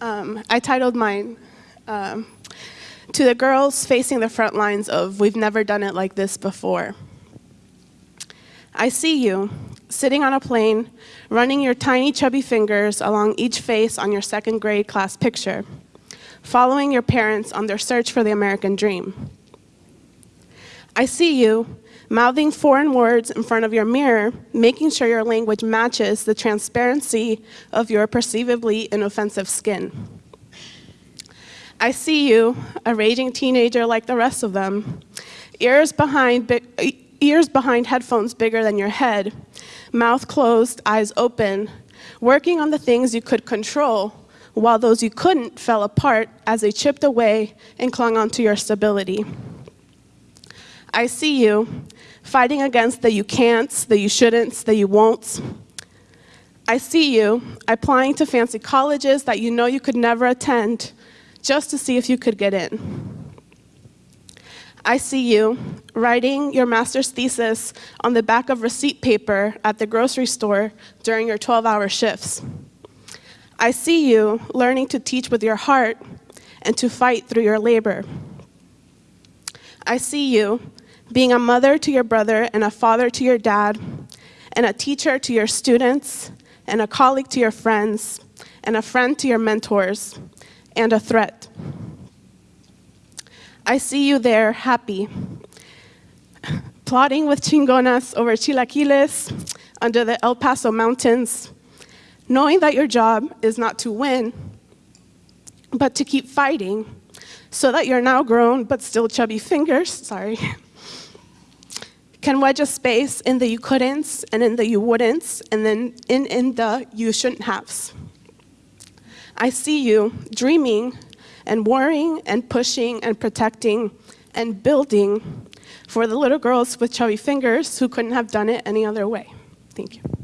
Um, I titled mine um, To the Girls Facing the Front Lines of We've Never Done It Like This Before. I see you, sitting on a plane, running your tiny chubby fingers along each face on your second grade class picture, following your parents on their search for the American dream. I see you, mouthing foreign words in front of your mirror, making sure your language matches the transparency of your perceivably inoffensive skin. I see you, a raging teenager like the rest of them, ears behind, ears behind headphones bigger than your head, mouth closed, eyes open, working on the things you could control while those you couldn't fell apart as they chipped away and clung onto your stability. I see you, fighting against the you can'ts, the you shouldn'ts, the you won'ts. I see you applying to fancy colleges that you know you could never attend just to see if you could get in. I see you writing your master's thesis on the back of receipt paper at the grocery store during your 12-hour shifts. I see you learning to teach with your heart and to fight through your labor. I see you being a mother to your brother and a father to your dad, and a teacher to your students, and a colleague to your friends, and a friend to your mentors, and a threat. I see you there happy, plotting with chingonas over chilaquiles under the El Paso mountains, knowing that your job is not to win, but to keep fighting so that your now grown but still chubby fingers, sorry, can wedge a space in the you couldn'ts and in the you wouldn'ts and then in, in the you shouldn't haves. I see you dreaming and worrying and pushing and protecting and building for the little girls with chubby fingers who couldn't have done it any other way. Thank you.